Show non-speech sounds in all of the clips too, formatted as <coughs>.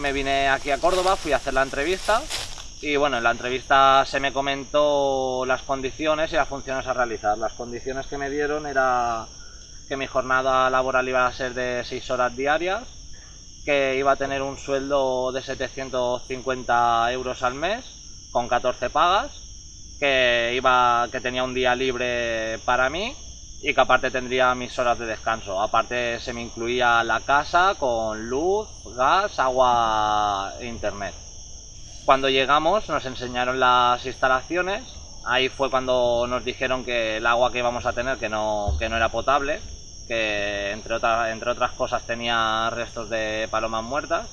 Me vine aquí a Córdoba, fui a hacer la entrevista y bueno, en la entrevista se me comentó las condiciones y las funciones a realizar. Las condiciones que me dieron era que mi jornada laboral iba a ser de 6 horas diarias, que iba a tener un sueldo de 750 euros al mes, con 14 pagas, que, iba, que tenía un día libre para mí y que aparte tendría mis horas de descanso. Aparte se me incluía la casa con luz, gas, agua e internet. Cuando llegamos nos enseñaron las instalaciones, ahí fue cuando nos dijeron que el agua que íbamos a tener que no, que no era potable, que entre, otras entre otras cosas tenía restos de palomas muertas.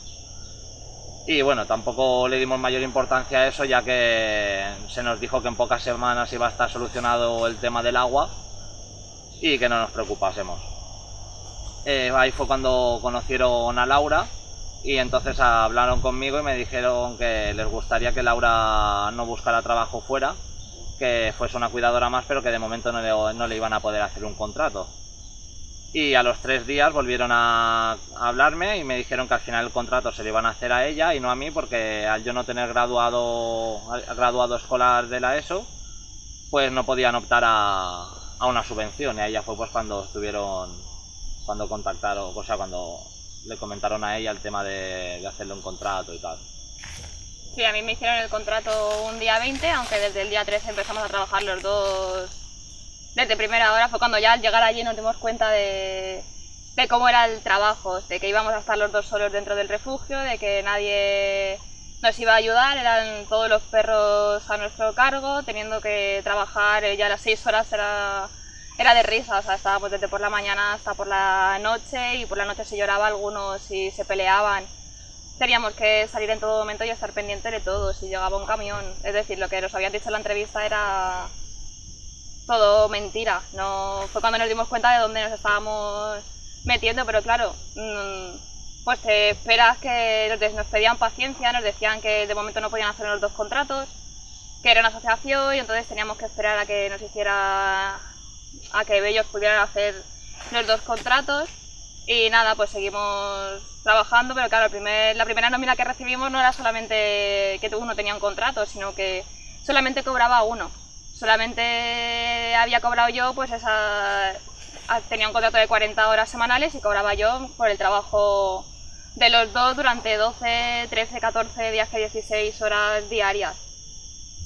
Y bueno, tampoco le dimos mayor importancia a eso ya que se nos dijo que en pocas semanas iba a estar solucionado el tema del agua y que no nos preocupásemos. Eh, ahí fue cuando conocieron a Laura y entonces hablaron conmigo y me dijeron que les gustaría que Laura no buscara trabajo fuera, que fuese una cuidadora más, pero que de momento no le, no le iban a poder hacer un contrato. Y a los tres días volvieron a hablarme y me dijeron que al final el contrato se le iban a hacer a ella y no a mí, porque al yo no tener graduado, graduado escolar de la ESO, pues no podían optar a, a una subvención y ahí ya fue pues cuando estuvieron, cuando contactaron, o sea, cuando le comentaron a ella el tema de, de hacerle un contrato y tal. Sí, a mí me hicieron el contrato un día 20, aunque desde el día 13 empezamos a trabajar los dos desde primera hora. Fue cuando ya al llegar allí nos dimos cuenta de, de cómo era el trabajo, de que íbamos a estar los dos solos dentro del refugio, de que nadie nos iba a ayudar, eran todos los perros a nuestro cargo, teniendo que trabajar ya las seis horas era, era de risa, o sea, estábamos desde por la mañana hasta por la noche y por la noche se lloraba algunos y se peleaban. Teníamos que salir en todo momento y estar pendiente de todo, si llegaba un camión. Es decir, lo que nos habían dicho en la entrevista era todo mentira. No, fue cuando nos dimos cuenta de dónde nos estábamos metiendo, pero claro, mmm, pues te esperas que nos, pedían paciencia, nos decían que de momento no podían hacer los dos contratos, que era una asociación y entonces teníamos que esperar a que nos hiciera, a que ellos pudieran hacer los dos contratos y nada, pues seguimos trabajando, pero claro, primer, la primera nómina que recibimos no era solamente que uno tenía un contrato, sino que solamente cobraba uno. Solamente había cobrado yo, pues esa, tenía un contrato de 40 horas semanales y cobraba yo por el trabajo de los dos durante 12, 13, 14 días, 16 horas diarias.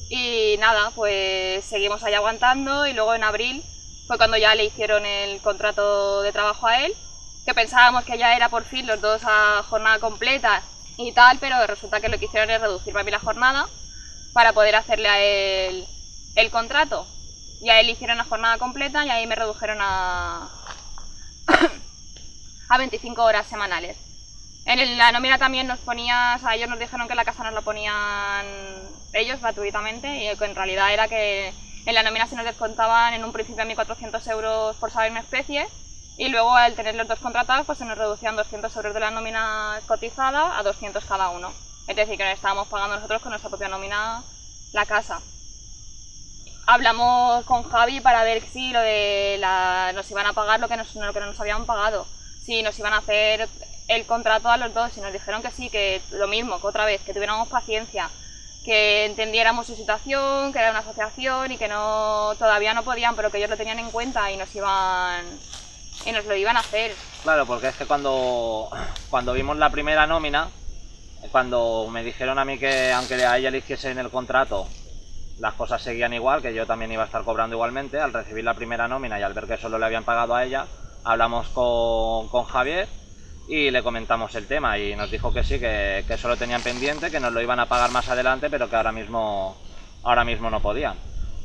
Y nada, pues seguimos ahí aguantando y luego en abril fue cuando ya le hicieron el contrato de trabajo a él, que pensábamos que ya era por fin los dos a jornada completa y tal, pero resulta que lo que hicieron es reducirme a mí la jornada para poder hacerle a él el contrato. Y a él hicieron la jornada completa y ahí me redujeron a, <coughs> a 25 horas semanales. En la nómina también nos ponías, a ellos nos dijeron que la casa nos la ponían ellos gratuitamente y que en realidad era que en la nómina se nos descontaban en un principio a 1.400 euros por saber una especie y luego al tener los dos contratados pues se nos reducían 200 euros de la nómina cotizada a 200 cada uno. Es decir, que nos estábamos pagando nosotros con nuestra propia nómina la casa. Hablamos con Javi para ver si lo de la, nos iban a pagar lo que, nos, lo que no nos habían pagado, si nos iban a hacer el contrato a los dos y nos dijeron que sí, que lo mismo, que otra vez, que tuviéramos paciencia, que entendiéramos su situación, que era una asociación y que no todavía no podían, pero que ellos lo tenían en cuenta y nos iban y nos lo iban a hacer. Claro, porque es que cuando, cuando vimos la primera nómina, cuando me dijeron a mí que aunque a ella le hiciesen el contrato, las cosas seguían igual, que yo también iba a estar cobrando igualmente, al recibir la primera nómina y al ver que solo le habían pagado a ella, hablamos con, con Javier y le comentamos el tema y nos dijo que sí, que, que eso lo tenían pendiente, que nos lo iban a pagar más adelante, pero que ahora mismo, ahora mismo no podían.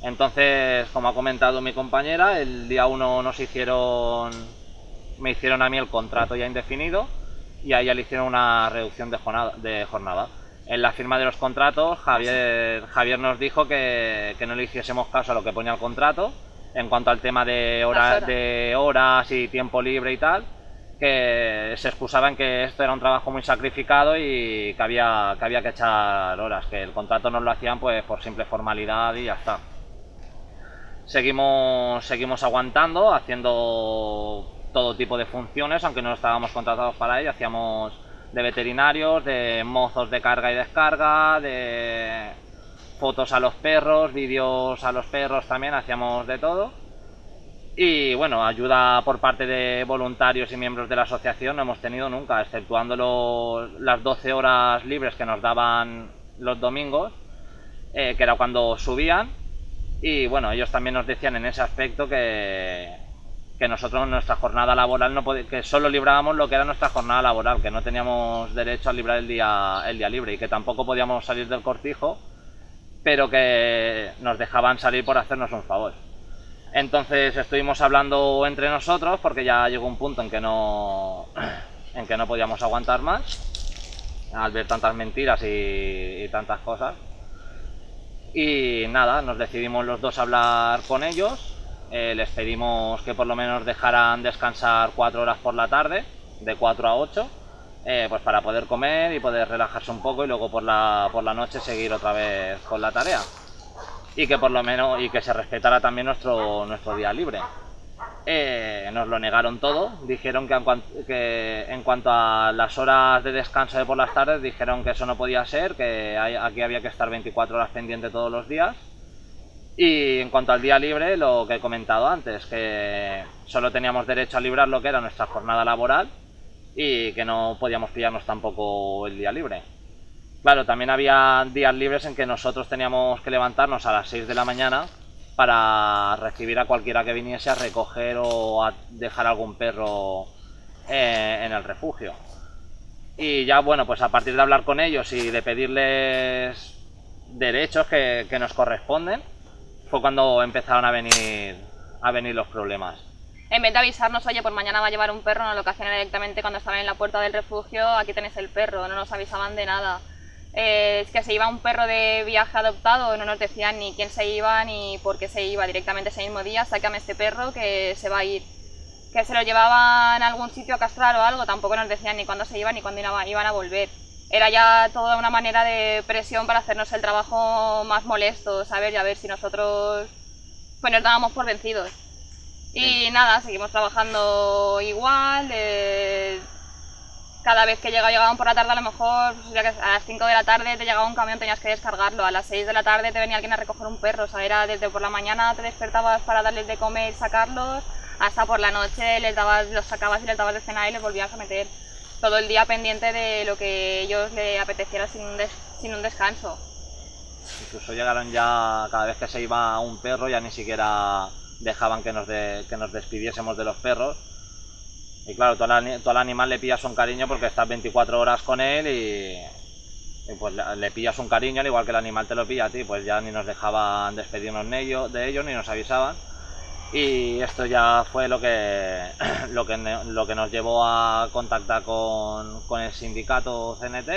Entonces, como ha comentado mi compañera, el día 1 nos hicieron, me hicieron a mí el contrato ya indefinido y a ella le hicieron una reducción de jornada. De jornada. En la firma de los contratos, Javier, Javier nos dijo que, que no le hiciésemos caso a lo que ponía el contrato en cuanto al tema de, horas, horas. de horas y tiempo libre y tal, que se excusaban que esto era un trabajo muy sacrificado y que había, que había que echar horas, que el contrato no lo hacían pues por simple formalidad y ya está. Seguimos, seguimos aguantando, haciendo todo tipo de funciones, aunque no estábamos contratados para ello, hacíamos de veterinarios, de mozos de carga y descarga, de fotos a los perros, vídeos a los perros también, hacíamos de todo. Y bueno, ayuda por parte de voluntarios y miembros de la asociación no hemos tenido nunca, exceptuando las 12 horas libres que nos daban los domingos, eh, que era cuando subían. Y bueno, ellos también nos decían en ese aspecto que, que nosotros nuestra jornada laboral no que solo librábamos lo que era nuestra jornada laboral, que no teníamos derecho a librar el día, el día libre y que tampoco podíamos salir del cortijo, pero que nos dejaban salir por hacernos un favor. Entonces estuvimos hablando entre nosotros porque ya llegó un punto en que no, <clears throat> en que no podíamos aguantar más al ver tantas mentiras y, tantas cosas. Y nada, nos decidimos los dos a hablar con ellos. Eh, les pedimos que por lo menos dejaran descansar cuatro horas por la tarde, de 4 a 8, eh, pues para poder comer y poder relajarse un poco y luego por la, por la noche seguir otra vez con la tarea y que por lo menos y que se respetara también nuestro, nuestro día libre. Eh, nos lo negaron todo, dijeron que en, que en, cuanto a las horas de descanso de por las tardes, dijeron que eso no podía ser, que aquí había que estar 24 horas pendiente todos los días. Y en cuanto al día libre, lo que he comentado antes, que solo teníamos derecho a librar lo que era nuestra jornada laboral y que no podíamos pillarnos tampoco el día libre. Claro, también había días libres en que nosotros teníamos que levantarnos a las 6 de la mañana para recibir a cualquiera que viniese a recoger o a dejar algún perro eh, en el refugio. Y ya, bueno, pues a partir de hablar con ellos y de pedirles derechos que, nos corresponden, fue cuando empezaron a venir, a venir los problemas. En vez de avisarnos, oye, pues mañana va a llevar un perro, no lo que directamente cuando estaban en la puerta del refugio, aquí tenéis el perro, no nos avisaban de nada. Eh, es que se iba un perro de viaje adoptado, no nos decían ni quién se iba ni por qué se iba, directamente ese mismo día, sácame este perro que se va a ir. Que se lo llevaban a algún sitio a castrar o algo, tampoco nos decían ni cuándo se iban ni cuándo iban a volver. Era ya toda una manera de presión para hacernos el trabajo más molesto, ¿sabes? Y a ver si nosotros pues nos dábamos por vencidos. Y nada, seguimos trabajando igual, eh, cada vez que llegaba, llegaban por la tarde, a lo mejor pues, a las 5 de la tarde te llegaba un camión, tenías que descargarlo, a las 6 de la tarde te venía alguien a recoger un perro, o sea, era desde por la mañana te despertabas para darles de comer, sacarlos, hasta por la noche les dabas, los sacabas y les dabas de cenar y les volvías a meter. Todo el día pendiente de lo que ellos le apeteciera sin un, sin un descanso. Incluso llegaron ya, cada vez que se iba un perro, ya ni siquiera dejaban que nos, que nos despidiésemos de los perros, y claro, tú al, animal le pillas un cariño porque estás 24 horas con él y, pues le, pillas un cariño al igual que el animal te lo pilla a ti, pues ya ni nos dejaban despedirnos de ellos, de ellos ni nos avisaban. Y esto ya fue lo que, <clears throat> lo que, lo que nos llevó a contactar con, con el sindicato CNT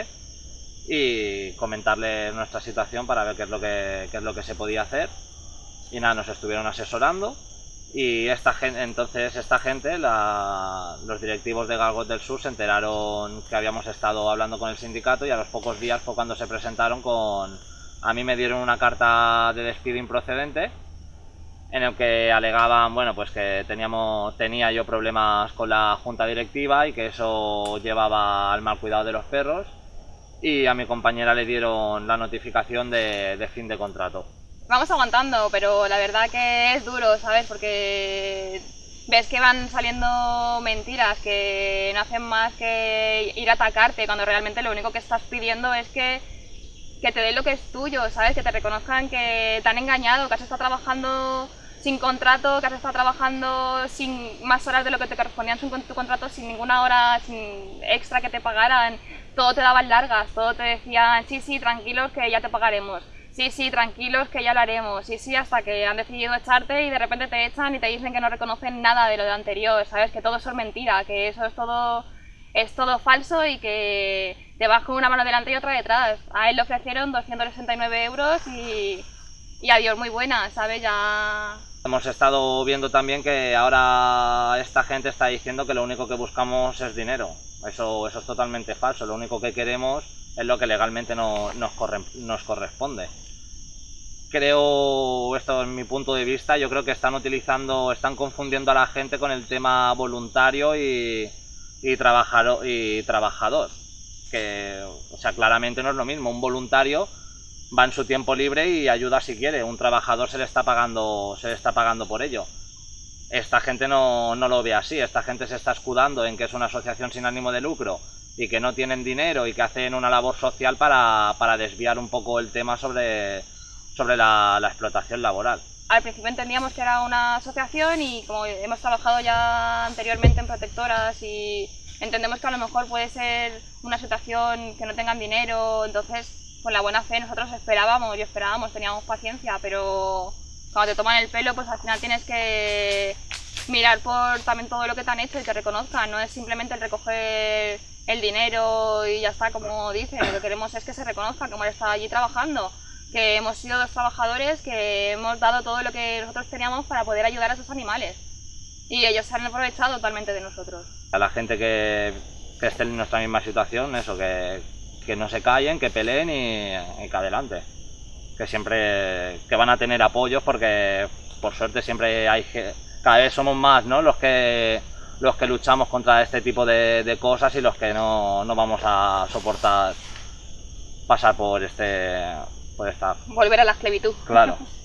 y comentarle nuestra situación para ver qué es lo que, qué es lo que se podía hacer. Y nada, nos estuvieron asesorando y esta gente, entonces esta gente, los directivos de Galgot del Sur se enteraron que habíamos estado hablando con el sindicato y a los pocos días fue cuando se presentaron con... A mí me dieron una carta de despido improcedente en el que alegaban, bueno, pues que teníamos, tenía yo problemas con la junta directiva y que eso llevaba al mal cuidado de los perros y a mi compañera le dieron la notificación de fin de contrato vamos aguantando, pero la verdad que es duro, ¿sabes? Porque ves que van saliendo mentiras que no hacen más que ir a atacarte cuando realmente lo único que estás pidiendo es que, que te den lo que es tuyo, ¿sabes? Que te reconozcan que te han engañado, que has estado trabajando sin contrato, que has estado trabajando sin más horas de lo que te correspondían en tu contrato, sin ninguna hora sin extra que te pagaran, todo te daban largas, todo te decían, sí, sí, tranquilos que ya te pagaremos sí, sí, tranquilos que ya lo haremos, sí, sí, hasta que han decidido echarte y de repente te echan y te dicen que no reconocen nada de lo de anterior, ¿sabes? Que todo eso es mentira, que eso es todo, es todo falso y que te vas con una mano delante y otra detrás. A él le ofrecieron 269 euros y, y adiós, muy buena, ¿sabes? Ya Hemos estado viendo también que ahora esta gente está diciendo que lo único que buscamos es dinero. Eso, eso es totalmente falso. Lo único que queremos es lo que legalmente no, nos, nos corresponde. Creo, esto es mi punto de vista, yo creo que están utilizando, están confundiendo a la gente con el tema voluntario y, y, trabajador, y trabajador. Que, o sea, claramente no es lo mismo. Un voluntario va en su tiempo libre y ayuda si quiere. Un trabajador se le está pagando, se le está pagando por ello. Esta gente no, no lo ve así, esta gente se está escudando en que es una asociación sin ánimo de lucro y que no tienen dinero y que hacen una labor social para, para desviar un poco el tema sobre, sobre la, explotación laboral. Al principio entendíamos que era una asociación y como hemos trabajado ya anteriormente en protectoras y entendemos que a lo mejor puede ser una situación que no tengan dinero, entonces con la buena fe nosotros esperábamos y esperábamos, teníamos paciencia, pero cuando te toman el pelo, pues al final tienes que mirar por también todo lo que te han hecho y te reconozcan, no es simplemente el recoger el dinero y ya está, como dicen, lo que queremos es que se reconozca que hemos estado allí trabajando, que hemos sido dos trabajadores, que hemos dado todo lo que nosotros teníamos para poder ayudar a esos animales y ellos se han aprovechado totalmente de nosotros. A la gente que, que esté en nuestra misma situación, eso, que, que no se callen, que peleen y, que adelante. Que siempre que van a tener apoyos porque por suerte siempre hay cada vez somos más ¿no? los que los que luchamos contra este tipo de, cosas y los que no, no, vamos a soportar pasar por este por esta volver a la esclavitud claro <laughs>